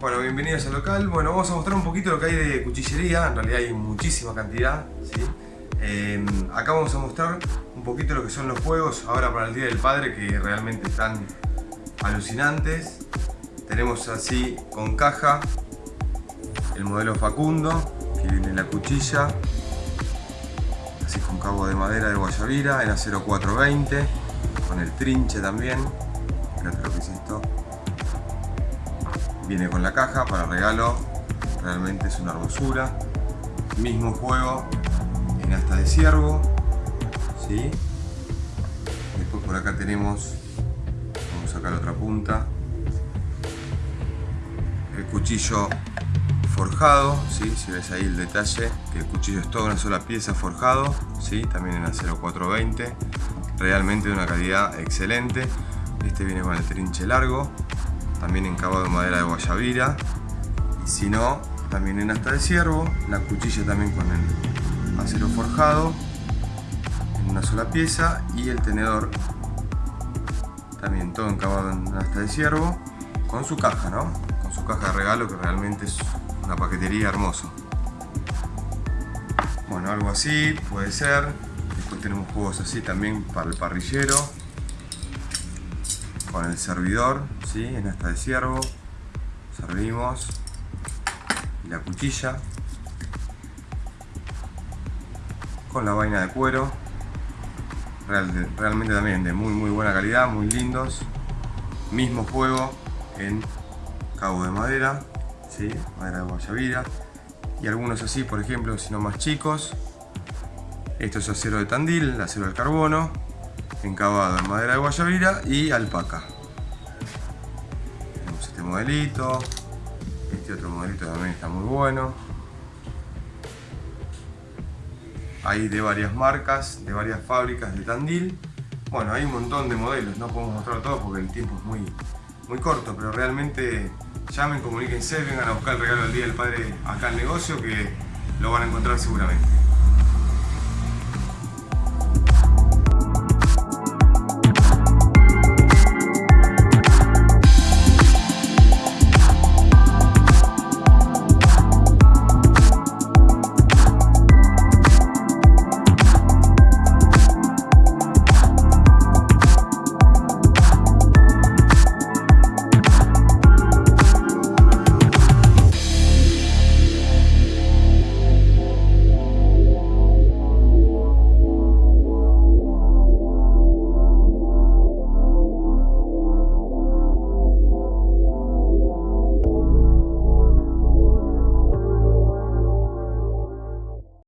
Bueno, bienvenidos al local. Bueno, vamos a mostrar un poquito lo que hay de cuchillería. En realidad hay muchísima cantidad. ¿sí? Eh, acá vamos a mostrar un poquito lo que son los juegos ahora para el Día del Padre que realmente están alucinantes. Tenemos así con caja el modelo Facundo, que viene la cuchilla, así con cabo de madera de guayabira en acero 420, con el trinche también. Fíjate lo que es esto viene con la caja para regalo realmente es una hermosura mismo juego en asta de ciervo ¿sí? después por acá tenemos vamos a sacar otra punta el cuchillo forjado ¿sí? si ves ahí el detalle que el cuchillo es toda una sola pieza forjado ¿sí? también en acero 420 realmente de una calidad excelente este viene con el trinche largo también encabado de madera de guayabira. Y si no también en asta de ciervo la cuchilla también con el acero forjado en una sola pieza y el tenedor también todo encabado en asta de ciervo con su caja no con su caja de regalo que realmente es una paquetería hermoso bueno algo así puede ser. Después tenemos juegos así también para el parrillero con el servidor, ¿sí? en esta de ciervo, servimos. La cuchilla. Con la vaina de cuero, realmente también de muy muy buena calidad, muy lindos, mismo juego en cabo de madera, ¿sí? madera de guayabira y algunos así, por ejemplo, sino más chicos, esto es acero de tandil, acero de carbono, encabado en madera de guayabira y alpaca. Tenemos este modelito, este otro modelito también está muy bueno. Hay de varias marcas, de varias fábricas de Tandil. Bueno, hay un montón de modelos, no podemos mostrar todos porque el tiempo es muy, muy corto, pero realmente llamen, comuníquense, vengan a buscar el regalo del Día del Padre acá al negocio que lo van a encontrar seguramente.